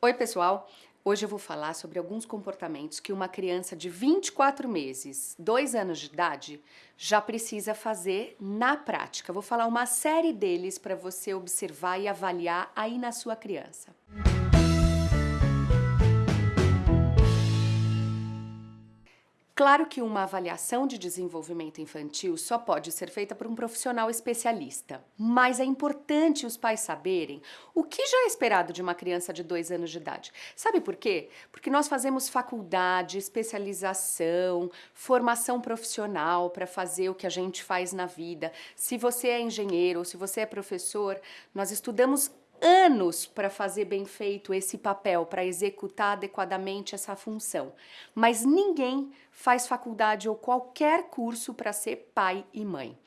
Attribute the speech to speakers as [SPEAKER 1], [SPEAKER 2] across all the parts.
[SPEAKER 1] Oi pessoal, hoje eu vou falar sobre alguns comportamentos que uma criança de 24 meses, 2 anos de idade, já precisa fazer na prática. Vou falar uma série deles para você observar e avaliar aí na sua criança. Claro que uma avaliação de desenvolvimento infantil só pode ser feita por um profissional especialista, mas é importante os pais saberem o que já é esperado de uma criança de dois anos de idade. Sabe por quê? Porque nós fazemos faculdade, especialização, formação profissional para fazer o que a gente faz na vida. Se você é engenheiro ou se você é professor, nós estudamos anos para fazer bem feito esse papel, para executar adequadamente essa função. Mas ninguém faz faculdade ou qualquer curso para ser pai e mãe.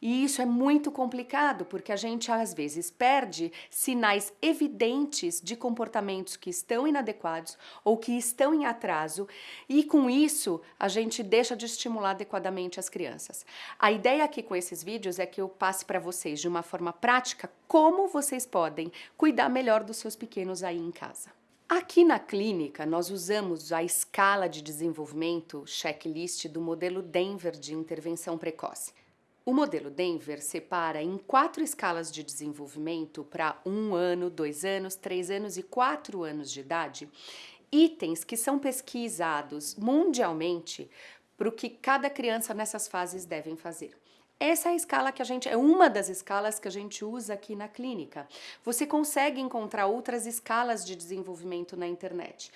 [SPEAKER 1] E isso é muito complicado, porque a gente às vezes perde sinais evidentes de comportamentos que estão inadequados ou que estão em atraso, e com isso a gente deixa de estimular adequadamente as crianças. A ideia aqui com esses vídeos é que eu passe para vocês de uma forma prática como vocês podem cuidar melhor dos seus pequenos aí em casa. Aqui na clínica, nós usamos a escala de desenvolvimento checklist do modelo Denver de intervenção precoce. O modelo Denver separa em quatro escalas de desenvolvimento para um ano, dois anos, três anos e quatro anos de idade, itens que são pesquisados mundialmente para o que cada criança nessas fases devem fazer. Essa é a escala que a gente, é uma das escalas que a gente usa aqui na clínica. Você consegue encontrar outras escalas de desenvolvimento na internet.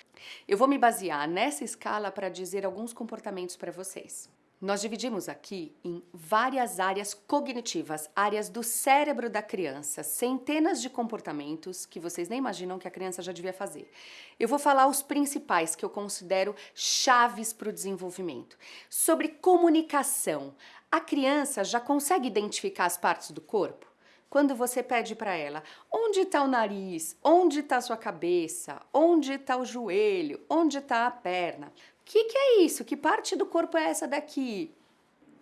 [SPEAKER 1] Eu vou me basear nessa escala para dizer alguns comportamentos para vocês. Nós dividimos aqui em várias áreas cognitivas, áreas do cérebro da criança, centenas de comportamentos que vocês nem imaginam que a criança já devia fazer. Eu vou falar os principais que eu considero chaves para o desenvolvimento. Sobre comunicação, a criança já consegue identificar as partes do corpo? Quando você pede para ela, onde está o nariz, onde está a sua cabeça, onde está o joelho, onde está a perna, que que é isso? Que parte do corpo é essa daqui?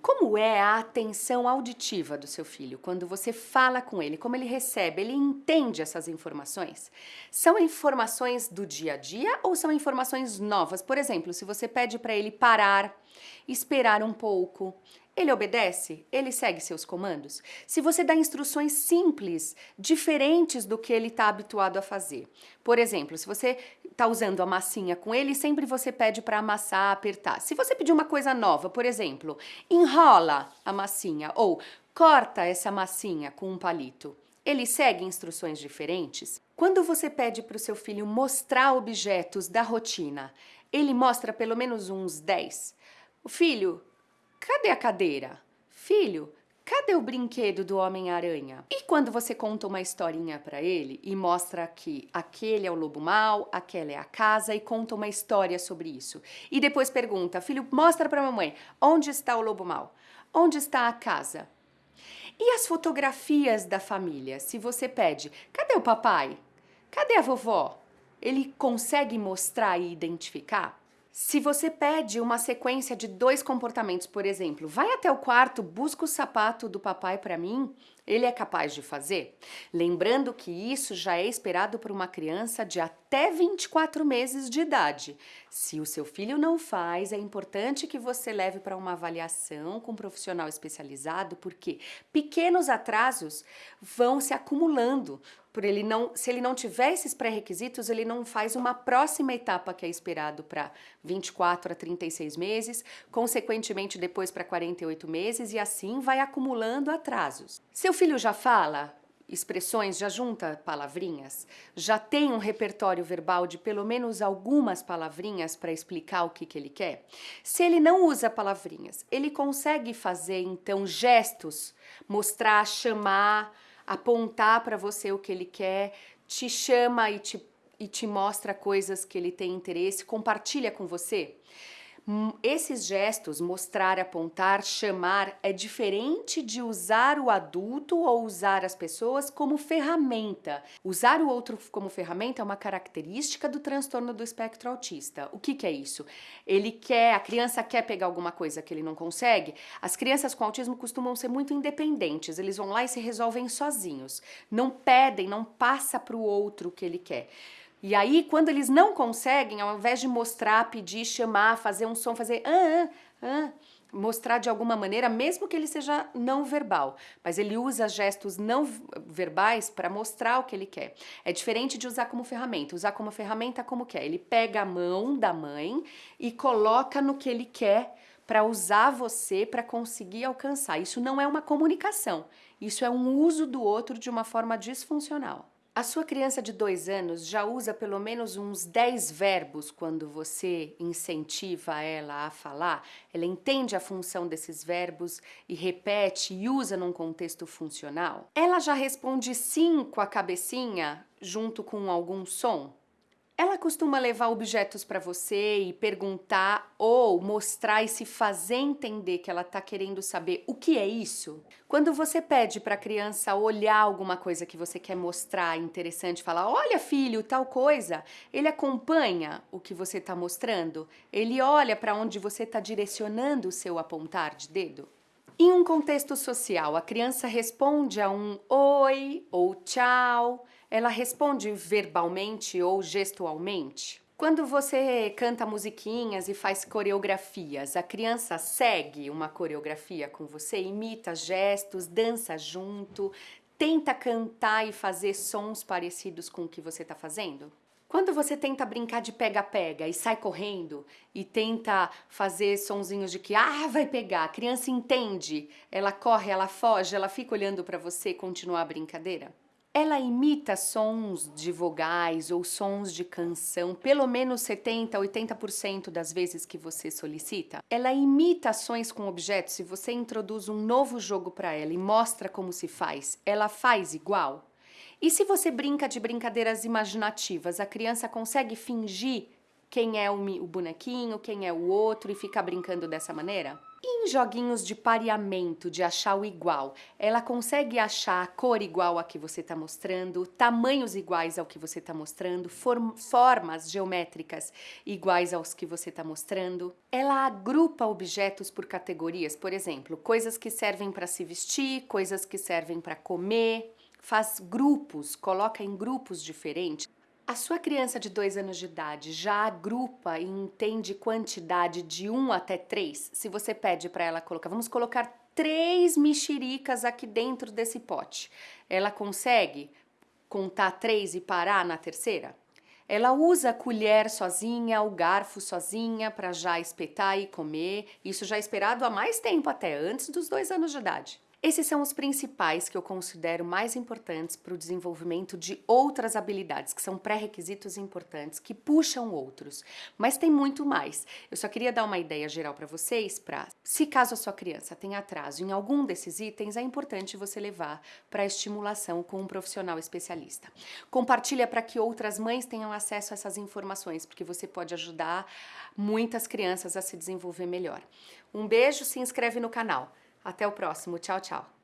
[SPEAKER 1] Como é a atenção auditiva do seu filho quando você fala com ele? Como ele recebe? Ele entende essas informações? São informações do dia a dia ou são informações novas? Por exemplo, se você pede para ele parar, esperar um pouco, ele obedece? Ele segue seus comandos? Se você dá instruções simples, diferentes do que ele está habituado a fazer. Por exemplo, se você está usando a massinha com ele, sempre você pede para amassar, apertar. Se você pedir uma coisa nova, por exemplo, enrola a massinha ou corta essa massinha com um palito. Ele segue instruções diferentes? Quando você pede para o seu filho mostrar objetos da rotina, ele mostra pelo menos uns 10. O filho, Cadê a cadeira? Filho, cadê o brinquedo do Homem-Aranha? E quando você conta uma historinha para ele e mostra que aquele é o lobo mau, aquela é a casa e conta uma história sobre isso. E depois pergunta, filho, mostra para mamãe, onde está o lobo mau? Onde está a casa? E as fotografias da família? Se você pede, cadê o papai? Cadê a vovó? Ele consegue mostrar e identificar? Se você pede uma sequência de dois comportamentos, por exemplo, vai até o quarto, busca o sapato do papai para mim, ele é capaz de fazer? Lembrando que isso já é esperado por uma criança de até 24 meses de idade. Se o seu filho não faz, é importante que você leve para uma avaliação com um profissional especializado, porque pequenos atrasos vão se acumulando. Por ele não, se ele não tiver esses pré-requisitos, ele não faz uma próxima etapa que é esperado para 24 a 36 meses, consequentemente depois para 48 meses e assim vai acumulando atrasos. Seu filho já fala expressões, já junta palavrinhas, já tem um repertório verbal de pelo menos algumas palavrinhas para explicar o que, que ele quer? Se ele não usa palavrinhas, ele consegue fazer então gestos, mostrar, chamar, apontar para você o que ele quer, te chama e te, e te mostra coisas que ele tem interesse, compartilha com você? Hum, esses gestos, mostrar, apontar, chamar, é diferente de usar o adulto ou usar as pessoas como ferramenta. Usar o outro como ferramenta é uma característica do transtorno do espectro autista. O que, que é isso? Ele quer, a criança quer pegar alguma coisa que ele não consegue. As crianças com autismo costumam ser muito independentes, eles vão lá e se resolvem sozinhos. Não pedem, não passa para o outro o que ele quer. E aí, quando eles não conseguem, ao invés de mostrar, pedir, chamar, fazer um som, fazer ah, ah, ah, mostrar de alguma maneira, mesmo que ele seja não verbal, mas ele usa gestos não verbais para mostrar o que ele quer. É diferente de usar como ferramenta. Usar como ferramenta como que é? Ele pega a mão da mãe e coloca no que ele quer para usar você para conseguir alcançar. Isso não é uma comunicação, isso é um uso do outro de uma forma disfuncional. A sua criança de dois anos já usa pelo menos uns 10 verbos quando você incentiva ela a falar? Ela entende a função desses verbos e repete e usa num contexto funcional? Ela já responde sim com a cabecinha junto com algum som? Ela costuma levar objetos para você e perguntar ou mostrar e se fazer entender que ela está querendo saber o que é isso? Quando você pede para a criança olhar alguma coisa que você quer mostrar interessante, falar, olha filho, tal coisa, ele acompanha o que você está mostrando? Ele olha para onde você está direcionando o seu apontar de dedo? Em um contexto social, a criança responde a um oi ou tchau, ela responde verbalmente ou gestualmente? Quando você canta musiquinhas e faz coreografias, a criança segue uma coreografia com você, imita gestos, dança junto, tenta cantar e fazer sons parecidos com o que você está fazendo? Quando você tenta brincar de pega-pega e sai correndo e tenta fazer sonzinhos de que ah, vai pegar, a criança entende, ela corre, ela foge, ela fica olhando para você continuar a brincadeira? Ela imita sons de vogais ou sons de canção pelo menos 70, 80% das vezes que você solicita. Ela imita ações com objetos. Se você introduz um novo jogo para ela e mostra como se faz, ela faz igual? E se você brinca de brincadeiras imaginativas, a criança consegue fingir quem é o bonequinho, quem é o outro e ficar brincando dessa maneira? Em joguinhos de pareamento, de achar o igual, ela consegue achar a cor igual a que você está mostrando, tamanhos iguais ao que você está mostrando, form formas geométricas iguais aos que você está mostrando. Ela agrupa objetos por categorias, por exemplo, coisas que servem para se vestir, coisas que servem para comer, faz grupos, coloca em grupos diferentes. A sua criança de dois anos de idade já agrupa e entende quantidade de 1 um até 3? Se você pede para ela colocar, vamos colocar três mexericas aqui dentro desse pote. Ela consegue contar três e parar na terceira? Ela usa a colher sozinha, o garfo sozinha para já espetar e comer. Isso já é esperado há mais tempo até, antes dos dois anos de idade. Esses são os principais que eu considero mais importantes para o desenvolvimento de outras habilidades, que são pré-requisitos importantes, que puxam outros. Mas tem muito mais. Eu só queria dar uma ideia geral para vocês, para se caso a sua criança tenha atraso em algum desses itens, é importante você levar para estimulação com um profissional especialista. Compartilha para que outras mães tenham acesso a essas informações, porque você pode ajudar muitas crianças a se desenvolver melhor. Um beijo, se inscreve no canal. Até o próximo. Tchau, tchau.